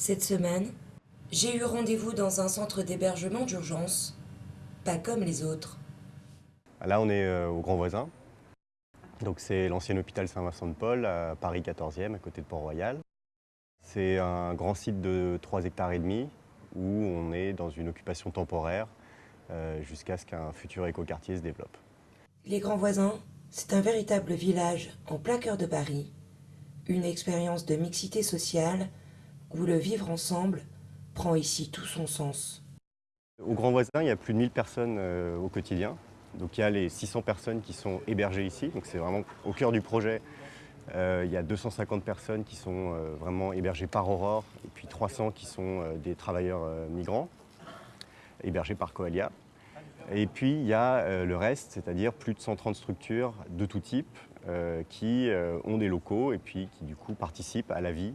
Cette semaine, j'ai eu rendez-vous dans un centre d'hébergement d'urgence, pas comme les autres. Là, on est euh, au Grand Voisin. Donc, c'est l'ancien hôpital Saint-Vincent-de-Paul à Paris 14e, à côté de Port-Royal. C'est un grand site de 3 hectares et demi où on est dans une occupation temporaire euh, jusqu'à ce qu'un futur écoquartier se développe. Les Grands Voisins, c'est un véritable village en plein cœur de Paris. Une expérience de mixité sociale où le vivre ensemble prend ici tout son sens. Au Grand Voisin, il y a plus de 1000 personnes euh, au quotidien. Donc il y a les 600 personnes qui sont hébergées ici, donc c'est vraiment au cœur du projet. Euh, il y a 250 personnes qui sont euh, vraiment hébergées par Aurore, et puis 300 qui sont des travailleurs migrants, hébergés par Coalia. Et puis il y a le reste, c'est-à-dire plus de 130 structures de tout type qui ont des locaux et puis qui du coup participent à la vie,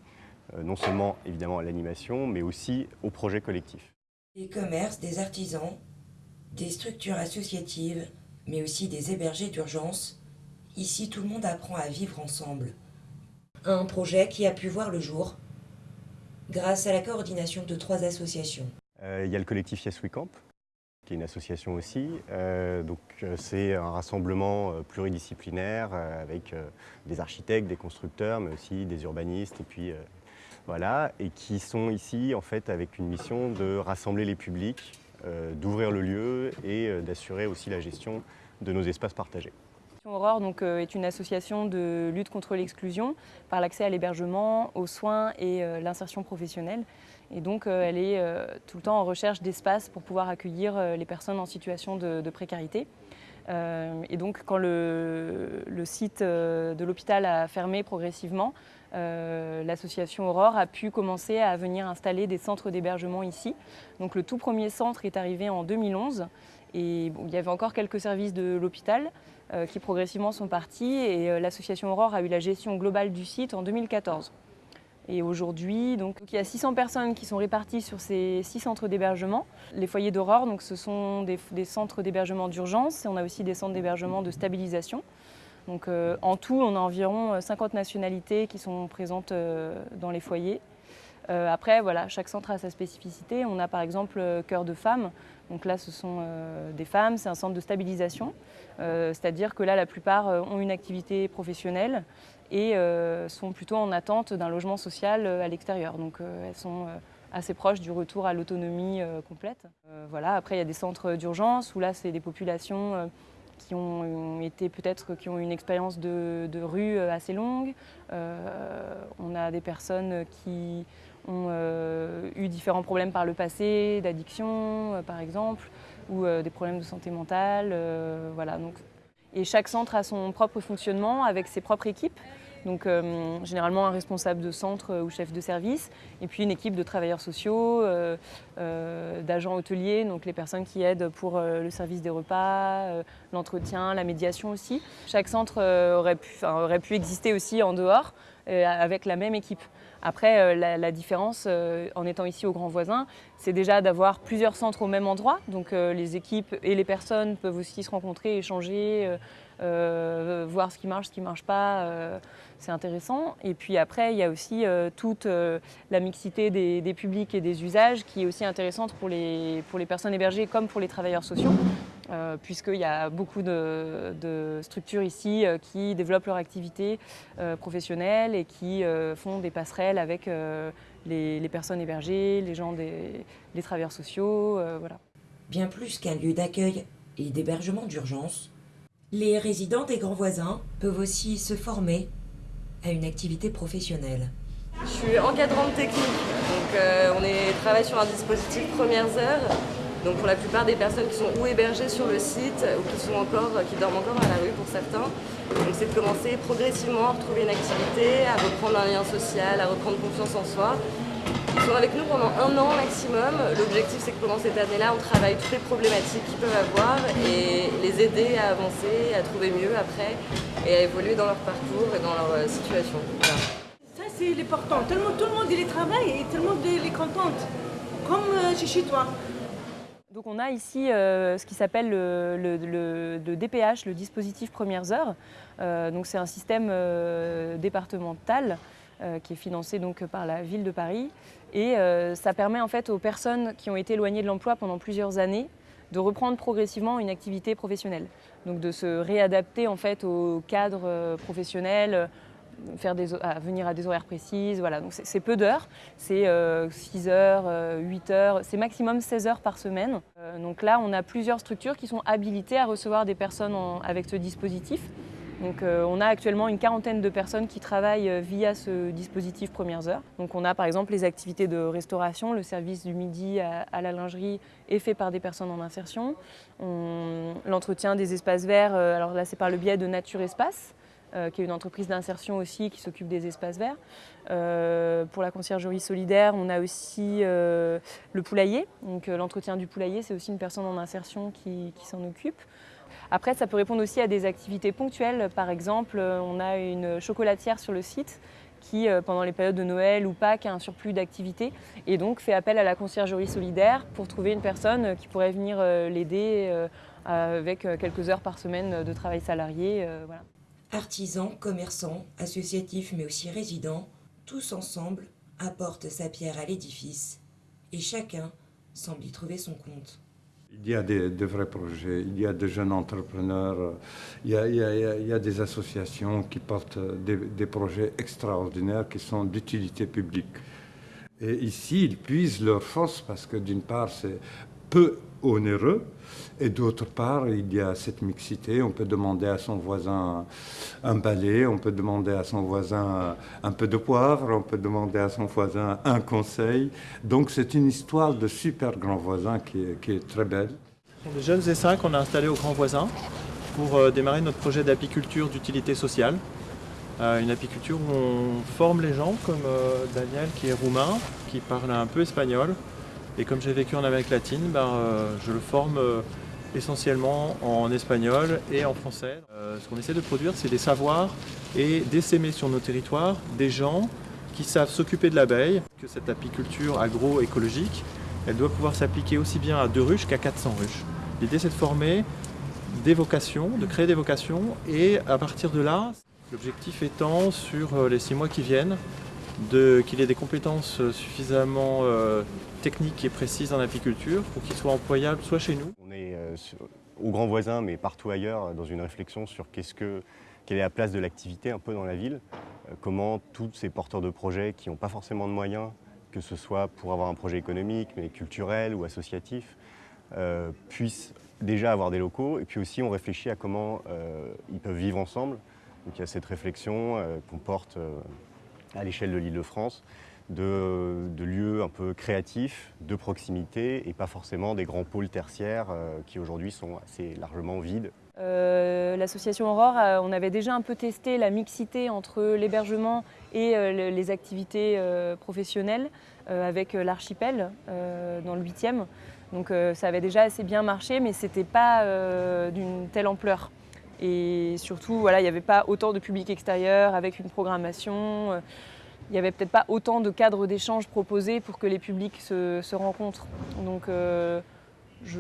non seulement évidemment à l'animation, mais aussi au projet collectif. Des commerces, des artisans, des structures associatives, mais aussi des hébergés d'urgence. Ici, tout le monde apprend à vivre ensemble. Un projet qui a pu voir le jour grâce à la coordination de trois associations. Euh, il y a le collectif Yes We Camp, qui est une association aussi. Euh, donc euh, c'est un rassemblement pluridisciplinaire avec des architectes, des constructeurs, mais aussi des urbanistes et puis voilà, et qui sont ici en fait avec une mission de rassembler les publics, euh, d'ouvrir le lieu et euh, d'assurer aussi la gestion de nos espaces partagés. Aurore donc, euh, est une association de lutte contre l'exclusion par l'accès à l'hébergement, aux soins et l'insertion professionnelle. Et donc elle est tout le temps en recherche d'espaces pour pouvoir accueillir les personnes en situation de, précarité. et donc quand le site de l'hôpital a fermé progressivement, euh, l'association Aurore a pu commencer à venir installer des centres d'hébergement ici. Donc le tout premier centre est arrivé en 2011 et il y avait encore quelques services de l'hôpital euh, qui progressivement sont partis et euh, l'association Aurore a eu la gestion globale du site en 2014. Et aujourd'hui, donc, il y a 600 personnes qui sont réparties sur ces six centres d'hébergement. Les foyers d'Aurore, ce sont des, des centres d'hébergement d'urgence on a aussi des centres d'hébergement de stabilisation. Donc, euh, en tout, on a environ 50 euh, nationalités qui sont présentes euh, dans les foyers. après, voilà, chaque centre a sa spécificité. On a par exemple Cœur de femmes. Donc là, ce sont des femmes, c'est un centre de stabilisation. C'est-à-dire que là, la plupart ont une activité professionnelle et sont plutôt en attente d'un logement social à l'extérieur. Donc elles sont assez proches du retour à l'autonomie complète. voilà. Après, il y a des centres d'urgence où là, c'est des populations qui ont été peut-être qui ont une expérience de, rue euh, assez longue. Euh, on a des personnes qui ont euh, eu différents problèmes par le passé, d'addiction par exemple, ou des problèmes de santé mentale. voilà, donc. Et chaque centre a son propre fonctionnement avec ses propres équipes. Donc euh, généralement un responsable de centre euh, ou chef de service, et puis une équipe de travailleurs sociaux, euh, d'agents hôteliers, donc les personnes qui aident pour le service des repas, l'entretien, la médiation aussi. Chaque centre aurait pu, aurait pu exister aussi en dehors avec la même équipe. Après, la, différence en étant ici au Grand Voisin, c'est déjà d'avoir plusieurs centres au même endroit. Donc les équipes et les personnes peuvent aussi se rencontrer, échanger, euh, voir ce qui marche, ce qui ne marche pas, euh, c'est intéressant. Et puis après, il y a aussi euh, toute la mixité des, publics et des usages qui est aussi intéressante pour les personnes hébergées comme pour les travailleurs sociaux, puisqu'il y a beaucoup de, structures ici qui développent leur activité professionnelle et qui font des passerelles avec les, personnes hébergées, les gens des les travailleurs sociaux, voilà. Bien plus qu'un lieu d'accueil et d'hébergement d'urgence, les résidents des grands voisins peuvent aussi se former à une activité professionnelle. Je suis encadrante technique, donc euh, on est, travaille sur un dispositif premières heures. Donc pour la plupart des personnes qui sont ou hébergées sur le site ou qui, sont encore, qui dorment encore à la rue pour certains. C'est de commencer progressivement à retrouver une activité, à reprendre un lien social, à reprendre confiance en soi ils sont avec nous pendant un an maximum. L'objectif, c'est que pendant cette année-là, on travaille toutes les problématiques qu'ils peuvent avoir et les aider à avancer, à trouver mieux après et à évoluer dans leur parcours et dans leur euh, situation. Ça, c'est l'important. Monde, tout le monde il travaille et tout le monde est content, comme euh, chez toi. Donc on a ici euh, ce qui s'appelle le, DPH, le dispositif premières heures. donc c'est un système départemental qui est financé donc par la ville de Paris. Et ça permet en fait aux personnes qui ont été éloignées de l'emploi pendant plusieurs années de reprendre progressivement une activité professionnelle. Donc de se réadapter en fait au cadre professionnel, à venir à des horaires précises. Voilà. Donc c'est peu d'heures, c'est 6 euh, heures, 8 euh, heures, c'est maximum 16 heures par semaine. Euh, donc là, on a plusieurs structures qui sont habilitées à recevoir des personnes avec ce dispositif. Donc on a actuellement une quarantaine de personnes qui travaillent via ce dispositif Premières Heures. Donc on a par exemple les activités de restauration, le service du midi à, la lingerie est fait par des personnes en insertion. L'entretien des espaces verts, alors là c'est par le biais de Nature Espace. Euh, qui est une entreprise d'insertion aussi qui s'occupe des espaces verts. Euh, pour la conciergerie solidaire, on a aussi euh, le poulailler. Donc l'entretien du poulailler, c'est aussi une personne en insertion qui, s'en occupe. Après, ça peut répondre aussi à des activités ponctuelles. Par exemple, on a une chocolatière sur le site qui, pendant les périodes de Noël ou Pâques, a un surplus d'activités et donc fait appel à la conciergerie solidaire pour trouver une personne qui pourrait venir l'aider avec quelques heures par semaine de travail salarié. Voilà. Artisans, commerçants, associatifs mais aussi résidents, tous ensemble apportent sa pierre à l'édifice et chacun semble y trouver son compte. Il y a des, de vrais projets, il y a de jeunes entrepreneurs, il y a, il y a, des associations qui portent des, des projets extraordinaires qui sont d'utilité publique. Et ici, ils puisent leur force parce que d'une part, c'est peu onéreux. Et d'autre part, il y a cette mixité. On peut demander à son voisin un balai, on peut demander à son voisin un peu de poivre, on peut demander à son voisin un conseil. Donc c'est une histoire de super grand voisin qui est, très belle. Les jeunes E5 qu'on a installés au grand voisin pour euh, démarrer notre projet d'apiculture d'utilité sociale. Euh, une apiculture où on forme les gens, comme euh, Daniel qui est roumain, qui parle un peu espagnol, et comme j'ai vécu en Amérique latine, ben, euh, je le forme euh, essentiellement en espagnol et en français. Euh, ce qu'on essaie de produire, c'est des savoirs et d'essaimer sur nos territoires des gens qui savent s'occuper de l'abeille, que cette apiculture agroécologique, elle doit pouvoir s'appliquer aussi bien à deux ruches qu'à 400 ruches. L'idée, c'est de former des vocations, de créer des vocations, et à partir de là, l'objectif étant, sur les six mois qui viennent, qu'il ait des compétences suffisamment technique et précise en apiculture pour qu'il soit employable soit chez nous. On est euh, au grand voisin, mais partout ailleurs, dans une réflexion sur quelle est la place de l'activité un peu dans la ville, euh, comment tous ces porteurs de projets qui n'ont pas forcément de moyens, que ce soit pour avoir un projet économique, mais culturel ou associatif, euh, puissent déjà avoir des locaux. Et puis aussi, on réfléchit à comment ils peuvent vivre ensemble. Donc il y a cette réflexion qu'on porte à l'échelle de l'île de France de, lieux un peu créatifs, de proximité, et pas forcément des grands pôles tertiaires euh, qui aujourd'hui sont assez largement vides. Euh, l'association Aurore, euh, on avait déjà un peu testé la mixité entre l'hébergement et les activités professionnelles avec l'archipel dans le 8e. Donc ça avait déjà assez bien marché, mais ce n'était pas d'une telle ampleur. Et surtout, voilà, il n'y avait pas autant de public extérieur avec une programmation il n'y avait peut-être pas autant de cadres d'échange proposés pour que les publics se, rencontrent. Donc, euh,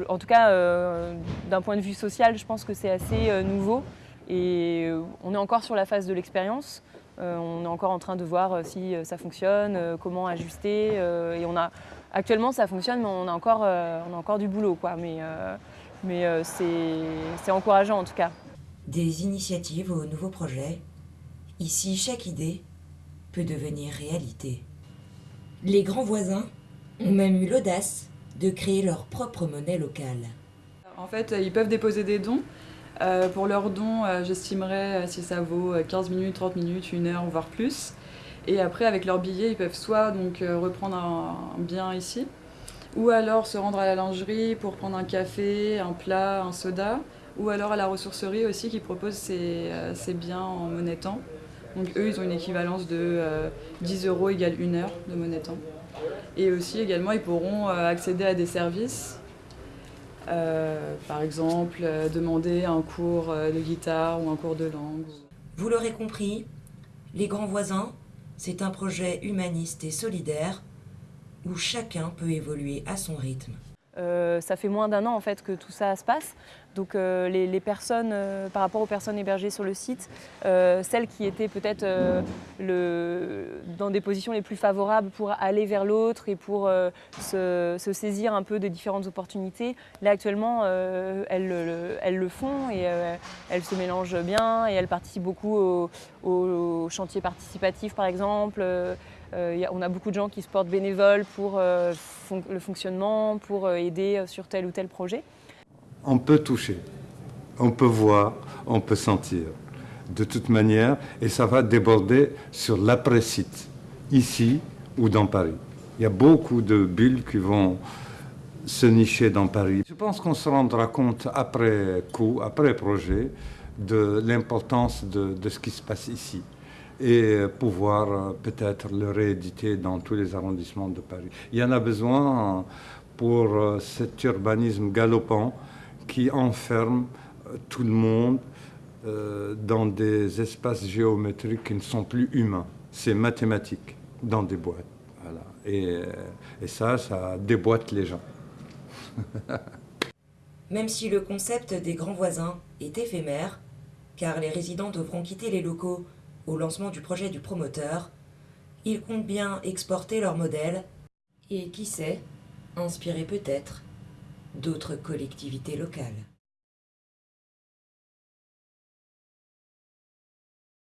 en tout cas, euh, d'un point de vue social, je pense que c'est assez euh, nouveau. Et on est encore sur la phase de l'expérience. on est encore en train de voir si ça fonctionne, comment ajuster. et on a, actuellement, ça fonctionne, mais on a encore, on a encore du boulot. Quoi. Mais, mais c'est encourageant en tout cas. Des initiatives aux nouveaux projets. Ici, chaque idée peut devenir réalité. Les grands voisins ont même eu l'audace de créer leur propre monnaie locale. En fait, ils peuvent déposer des dons. Euh, pour leurs dons, euh, j'estimerais euh, si ça vaut 15 minutes, 30 minutes, une heure, voire plus. Et après, avec leurs billets, ils peuvent soit donc reprendre un, bien ici, ou alors se rendre à la lingerie pour prendre un café, un plat, un soda, ou alors à la ressourcerie aussi qui propose ses, ses biens en monnaie temps. Donc eux, ils ont une équivalence de 10 euh, euros égale une heure de monnaie temps. Et aussi, également, ils pourront euh, accéder à des services. Euh, par exemple, demander un cours de guitare ou un cours de langue. Vous l'aurez compris, Les Grands Voisins, c'est un projet humaniste et solidaire où chacun peut évoluer à son rythme. Euh, ça fait moins d'un an en fait que tout ça se passe. Donc euh, les, personnes, euh, par rapport aux personnes hébergées sur le site, celles qui étaient peut-être dans des positions les plus favorables pour aller vers l'autre et pour se, saisir un peu de différentes opportunités, là actuellement elles, le font et elles se mélangent bien et elles participent beaucoup au, au chantier participatif par exemple. Euh, on a beaucoup de gens qui se portent bénévoles pour euh, le fonctionnement, pour euh, aider sur tel ou tel projet. On peut toucher, on peut voir, on peut sentir de toute manière et ça va déborder sur l'après-site, ici ou dans Paris. Il y a beaucoup de bulles qui vont se nicher dans Paris. Je pense qu'on se rendra compte après coup, après projet, de l'importance de ce qui se passe ici et pouvoir euh, peut-être le rééditer dans tous les arrondissements de Paris. Il y en a besoin pour euh, cet urbanisme galopant qui enferme euh, tout le monde dans des espaces géométriques qui ne sont plus humains. C'est mathématique, dans des boîtes. Voilà. Et, et ça, ça déboîte les gens. Même si le concept des grands voisins est éphémère, car les résidents devront quitter les locaux au lancement du projet du promoteur, ils comptent bien exporter leur modèle et, qui sait, inspirer peut-être d'autres collectivités locales.